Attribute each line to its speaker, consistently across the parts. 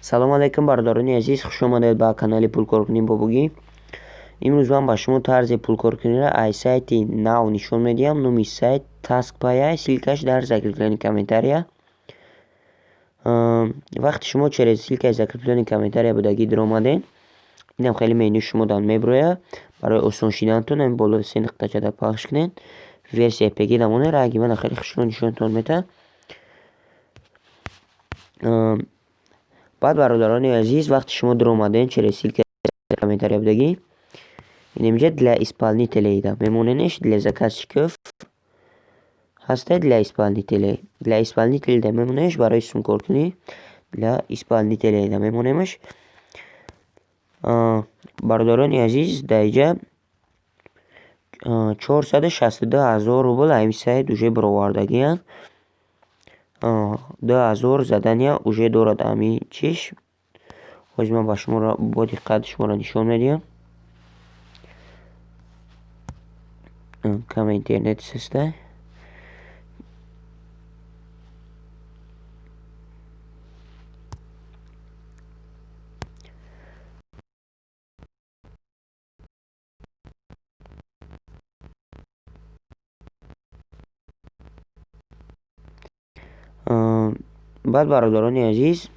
Speaker 1: салом алайкум бародарони азиз. Хуш омадед ба канали пулкоркунӣ бобугӣ. Имрӯз ман ба шумо тарзи пулкоркуниро аз сайти нав нишон медиҳам. Номи сайт taskpay силкаш дар закреплени комментария. Вақти шумо через силкаи закреплени комментария будагӣ диромадед инам хеле меню шумодан мебурояд барои осон шиданатон ами боло се нуқтачада пахш кунед. Версия пг намоне ранги мана хеле хушро нишонтон метад баъд бародарони азиз вақти шумо дуромаден через ссилка комментария будагӣ инамиҷа для исполнителей да мемоненеш для заказчиков ҳасте для исполнителей для исполнителей да мемонеш барои сумкоркунӣ для исполнителей да мемонемаш бародарони азиз дар иҷа чорсаду шастду ҳазор рубл ҳамин сайт уже баровардагиянд ду ҳазор задания уже дорад. Ҳамин чиш? Ҳозир ман ба шуморо бо диққат шуморо нишон медиҳам. Кама интернет саста баъд бародарони азиз.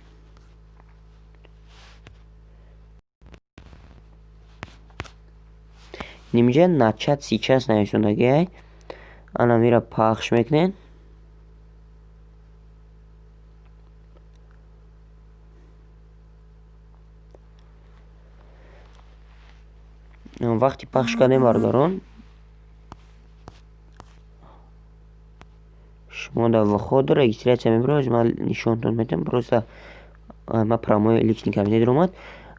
Speaker 1: Нимҷа начат сейчас нависондагиай анамира пахш мекунед вақти пахш кардем бародарон шумо дар ваход регистратсия мебароед ман нишонтон метам просто ма промои личный кабинет омад.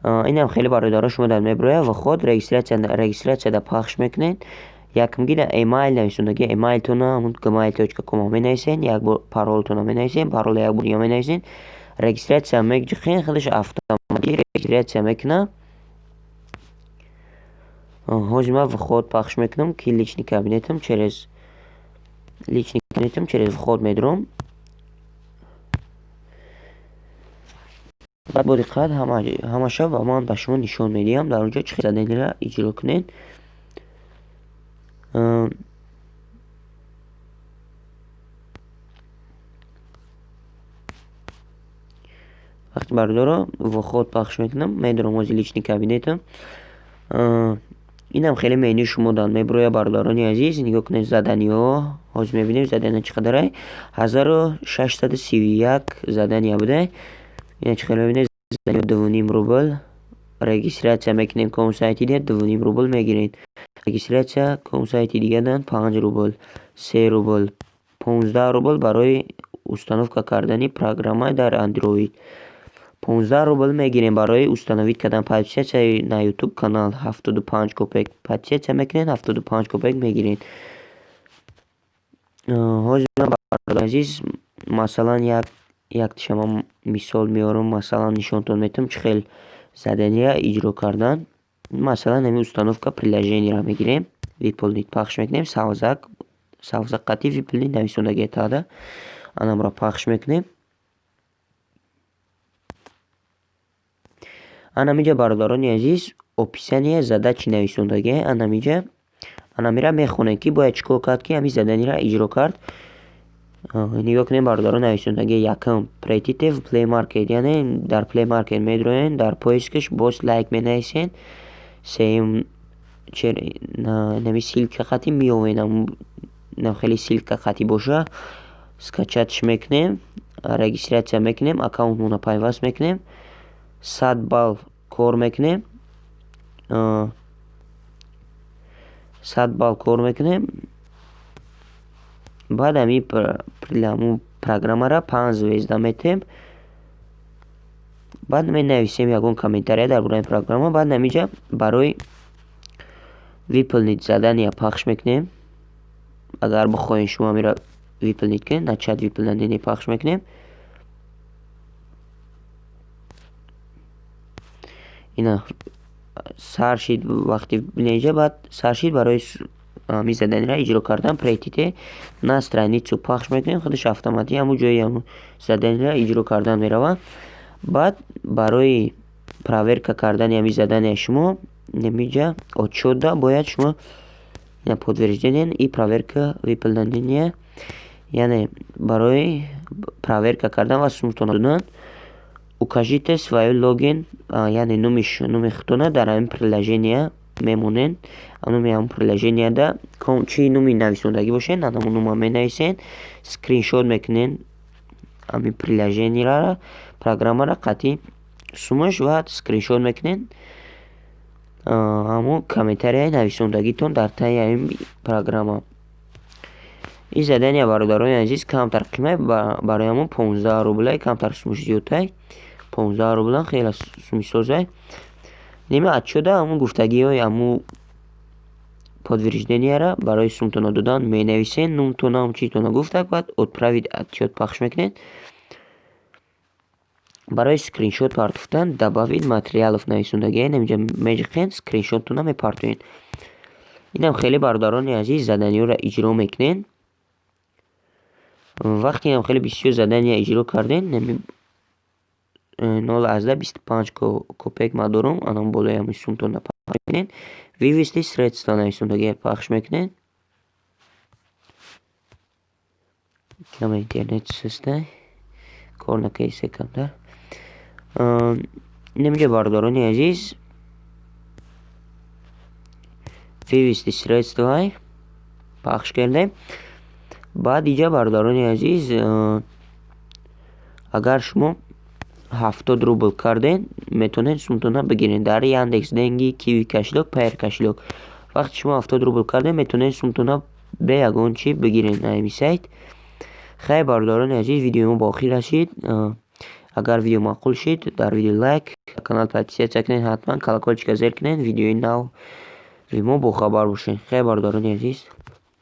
Speaker 1: Инам хеле бародаро шумо дар мебарояд ваход регистратсияда пахш мекунед. Якмги дар эмайл нависондагӣ эмайлтона gmail точка ком менависед як бор паролтона менависед парола як бор ё менависед регистратсия мекунед худаш автоматик регистратсия мекунад ҳозир ман вход пахш мекунам ки личный кабинетам через личный кабинетам через вход медурам баъд бо диққат ҳамаша ба ман ба шумо нишон медиҳам. Дар онҷо чӣ заданиро иҷро кунед. Вақти бардоро вход пахш мекунам. Медурам ҳозир личный кабинетам инам хеле меню шумодан мебурояд бародарони азиз. Нигоҳ кунед заданиҳо ҳозир мебинем задания чӣ қадарай ҳазору шашсаду сию як задания будай ина чӣ қадар мебинед? Задания дувним рубл. Регистратсия мекунем ком сайти дига дувним рубл мегиред. Регистратсия ком сайти дигадан панҷ рубл се рубл понздаҳ рубл барои установка кардани программа дар андроид 15 рубл мегирем барои установид кардан подписатсияи на ютуб канал. 75 копек подписатсия мекунед 75 копек мегиред ҳозир ман бародари азиз масалан як яктишама мисол меорам масалан нишонтон метавам чӣ хел задания иҷро кардан. Масалан ҳамин установка приложениеро мегирем выполнить пахш мекунем савзак савзақати выполнить нависондагия тада анамро пахш мекунем. Анамиҷа бародарони азиз описание задачи нависондагӣ анамиҷа анамира мехонем ки бояд чӣ кор кард ки ҳамин заданиро иҷро кард. Нигоҳ кунед бародарон нависондагӣ якум. Preйтите в play market яъне дар play market медуроен дар поискаш боз лайк менависен сеюм нами силка хати меовенам нам хеле силка хати боша. Скачатш мекунем регистратсия мекунем аккаунтмона пайваст мекунем сад балл кор мекунем сад балл кор мекунем. Баъд ҳамин программаро панҷ звезда метем. Баъд менависем ягон комментария дар бораи программа. Баъд ҳаминҷа барои выполнить задания пахш мекунем. Агар бихоҳем шумо ҳамиро выполнить кунед начат выполнение пахш мекунем. Ина саршид вақти бинеҷа баъд саршид барои ҳамин заданиро иҷро кардан прейтите на страницу пахш мекунем худаш автоматик ҳамун ҷои ҳамун заданиро иҷро кардан меравад баъд барои проверка кардани ҳамин заданияи шумо немиҷа отчётда бояд шумо подтверждение и проверка выполнения яъне барои проверка кардан ва сумтона додан укажите свой логин яъне номи худтона дар ҳамин приложение мемонед номи ҳамн приложенияда чӣ номи нависондагӣ бошед ан ҳамон нома менависед скриншот мекунед ҳамин приложениеро программаро қатъи сумаш ва скриншот мекунед ҳамон комментарияи нависондагитон дар таи ҳамин программа. Ин задания бародарони азиз камтар қимат барои ҳамон понздаҳ рублай камтар сумаш зиёдтай понздаҳ рубл хеле сумисозай. Нема отчёта ҳамун гуфтагиҳои ҳамун подтвержденияра барои сумтона додан менависед. Нумтона ҳамчитона гуфтак баъд отправить отчёт пахш мекунед. Барои скриншот партофтан добавить материалов нависундагиа инамҷа меҷиқен скриншоттуна мепартоед инам хеле бародарони азиз заданиҳоро иҷро мекунед. Вақте инам хеле бисёр задания иҷро карден 0-აზდაბის ბანჩკო კოპეგმადორომ ანამ ბოლეა მის სუმტონა ფახშმეკნენ ვივისლის სრეცდანა ის უნდა გეფახშმეკნენ კამა ინტერნეტსესტა კორნა кейსეკამდა ნემჯებარდორონი აზის? ვივისლის სრეცდაი ფახშკერდე ბად იჯაბარდორონი აზის? აგარშმო ҳафтод рубл кардед метавонед сумтона бигиред дар яндекс денги киви кошелек пайр кошелек вақте шумо ҳафтод рубл кардед метавонед сумтона бе ягон чӣ бигиред на ҳамин сайт. Хайр бародарони азиз видеои мо ба охир расид агар видео маъқул шид дар видео лайк канал подписатсия кунед ҳатман колокольчика зер кунед видеои нави мо бохабар бошед. Хайр бародарони азиз